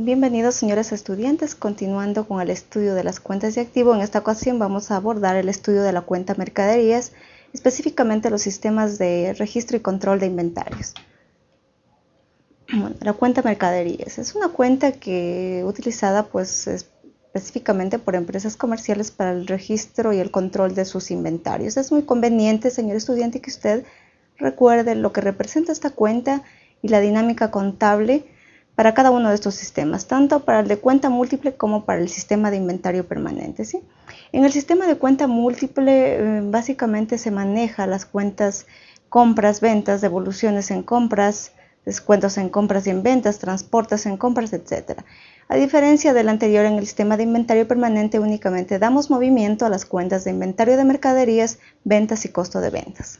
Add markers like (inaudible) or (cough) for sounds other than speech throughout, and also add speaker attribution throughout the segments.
Speaker 1: Bienvenidos señores estudiantes, continuando con el estudio de las cuentas de activo. En esta ocasión vamos a abordar el estudio de la cuenta mercaderías, específicamente los sistemas de registro y control de inventarios. la cuenta mercaderías es una cuenta que utilizada pues específicamente por empresas comerciales para el registro y el control de sus inventarios. Es muy conveniente, señor estudiante, que usted recuerde lo que representa esta cuenta y la dinámica contable para cada uno de estos sistemas, tanto para el de cuenta múltiple como para el sistema de inventario permanente. ¿sí? En el sistema de cuenta múltiple eh, básicamente se maneja las cuentas compras, ventas, devoluciones en compras, descuentos en compras y en ventas, transportes en compras, etc. A diferencia del anterior, en el sistema de inventario permanente únicamente damos movimiento a las cuentas de inventario de mercaderías, ventas y costo de ventas.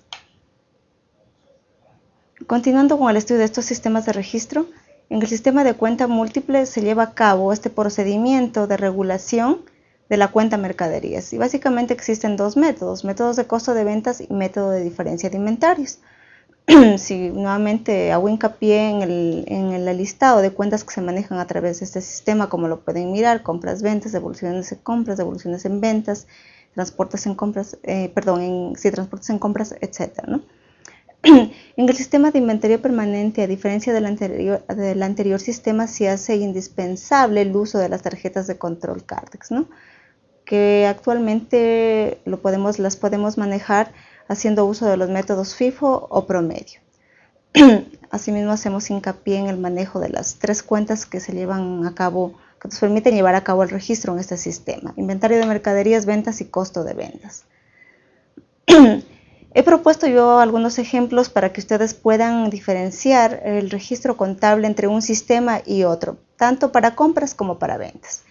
Speaker 1: Continuando con el estudio de estos sistemas de registro, en el sistema de cuenta múltiple se lleva a cabo este procedimiento de regulación de la cuenta mercaderías y básicamente existen dos métodos, métodos de costo de ventas y método de diferencia de inventarios. (clears throat) si nuevamente hago hincapié en el, en el listado de cuentas que se manejan a través de este sistema, como lo pueden mirar, compras, ventas, devoluciones en compras, devoluciones en ventas, transportes en compras, eh, perdón, en, sí, transportes en compras, etcétera, ¿no? En el sistema de inventario permanente, a diferencia del anterior, del anterior sistema, se hace indispensable el uso de las tarjetas de control Cardex, ¿no? que actualmente lo podemos, las podemos manejar haciendo uso de los métodos FIFO o promedio. (clears throat) Asimismo, hacemos hincapié en el manejo de las tres cuentas que se llevan a cabo, que nos permiten llevar a cabo el registro en este sistema. Inventario de mercaderías, ventas y costo de ventas. (clears throat) He propuesto yo algunos ejemplos para que ustedes puedan diferenciar el registro contable entre un sistema y otro, tanto para compras como para ventas.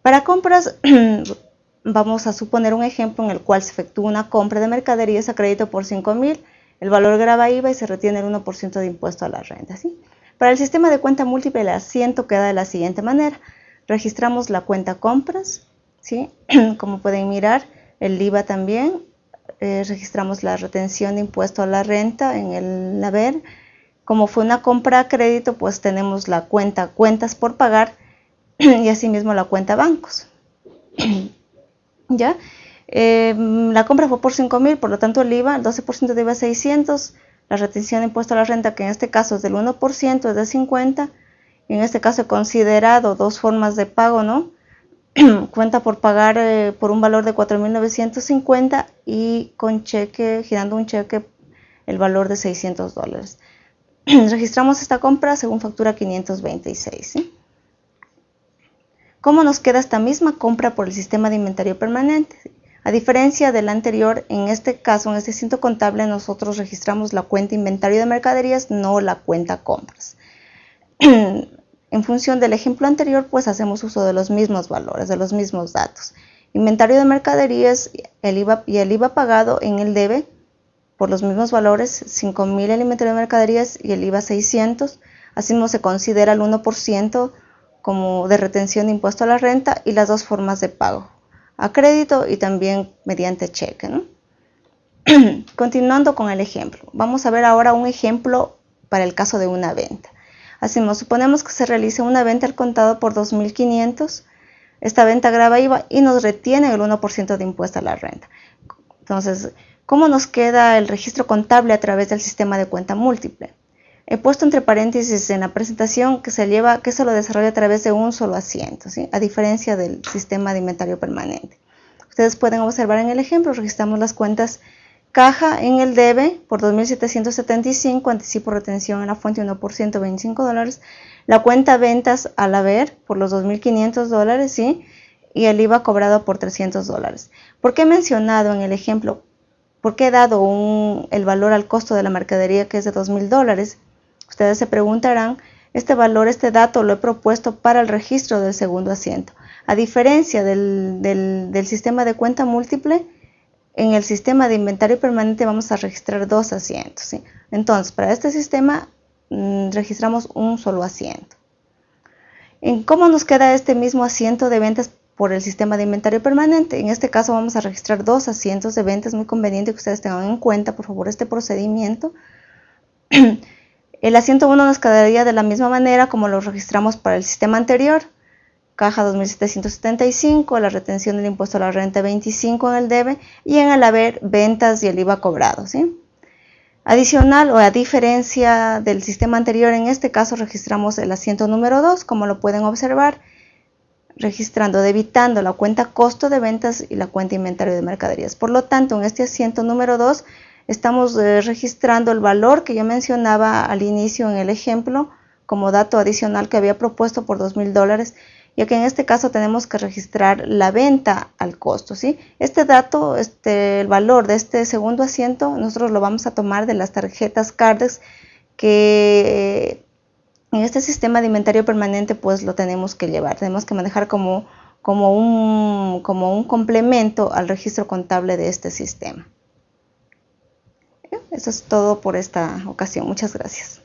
Speaker 1: Para compras, (clears throat) vamos a suponer un ejemplo en el cual se efectúa una compra de mercaderías a crédito por 5 mil, el valor graba IVA y se retiene el 1% de impuesto a la renta. Para el sistema de cuenta múltiple, el asiento queda de la siguiente manera. Registramos la cuenta compras, ¿sí? (clears throat) como pueden mirar, el IVA también, eh, registramos la retención de impuesto a la renta en el haber. Como fue una compra a crédito, pues tenemos la cuenta cuentas por pagar (clears throat) y asimismo la cuenta bancos. (clears throat) ¿Ya? Em, la compra fue por 5 mil, por lo tanto el IVA, el 12% de IVA es 600, la retención de impuesto a la renta, que en este caso es del 1%, es de 50, en este caso he considerado dos formas de pago, ¿no? (clears throat) cuenta por pagar eh, por un valor de 4.950 y con cheque, girando un cheque, el valor de 600 dólares. (clears throat) Registramos esta compra según factura 526. ¿Cómo nos queda esta misma compra por el sistema de inventario permanente? A diferencia del anterior, en este caso, en este cinto contable, nosotros registramos la cuenta inventario de mercaderías, no la cuenta compras. (clears throat) En función del ejemplo anterior, pues hacemos uso de los mismos valores, de los mismos datos. Inventario de mercaderías el IVA, y el IVA pagado en el debe por los mismos valores, 5.000 el inventario de mercaderías y el IVA 600. Asimismo se considera el 1% como de retención de impuesto a la renta y las dos formas de pago, a crédito y también mediante cheque. (clears throat) Continuando con el ejemplo, vamos a ver ahora un ejemplo para el caso de una venta. Hacemos, suponemos que se realice una venta al contado por 2.500. Esta venta graba IVA y nos retiene el 1% de impuesto a la renta. Entonces, ¿cómo nos queda el registro contable a través del sistema de cuenta múltiple? He puesto entre paréntesis en la presentación que se lleva, que se lo desarrolla a través de un solo asiento, a diferencia del sistema de inventario permanente. Ustedes pueden observar en el ejemplo, registramos las cuentas Caja en el debe por 2.775, anticipo retención en la fuente 1%, 25 dólares. La cuenta ventas al haber por los 2.500 dólares, ¿sí? Y el IVA cobrado por 300 dólares. ¿Por qué he mencionado en el ejemplo? ¿Por qué he dado el valor al costo de la mercadería que es de 2.000 dólares? Ustedes se preguntarán, este valor, este dato lo he propuesto para el registro del segundo asiento. A diferencia del, del sistema de cuenta múltiple, en el sistema de inventario permanente vamos a registrar dos asientos. Entonces, para este sistema mm, registramos un solo asiento. ¿En cómo nos queda este mismo asiento de ventas por el sistema de inventario permanente? En este caso vamos a registrar dos asientos de ventas. Muy conveniente que ustedes tengan en cuenta, por favor, este procedimiento. (clears throat) El asiento 1 nos quedaría de la misma manera como lo registramos para el sistema anterior. Caja 2.775, la retención del impuesto a la renta 25 en el debe y en el haber ventas y el IVA cobrado. ¿sí? Adicional o a diferencia del sistema anterior, en este caso registramos el asiento número 2, como lo pueden observar, registrando, debitando la cuenta costo de ventas y la cuenta inventario de mercaderías. Por lo tanto, en este asiento número 2 estamos eh, registrando el valor que yo mencionaba al inicio en el ejemplo como dato adicional que había propuesto por $2,000 dólares ya que en este caso tenemos que registrar la venta al costo. ¿sí? Este dato, este, el valor de este segundo asiento, nosotros lo vamos a tomar de las tarjetas CARDEX que en este sistema de inventario permanente pues lo tenemos que llevar, tenemos que manejar como, como, un, como un complemento al registro contable de este sistema. Eso es todo por esta ocasión. Muchas gracias.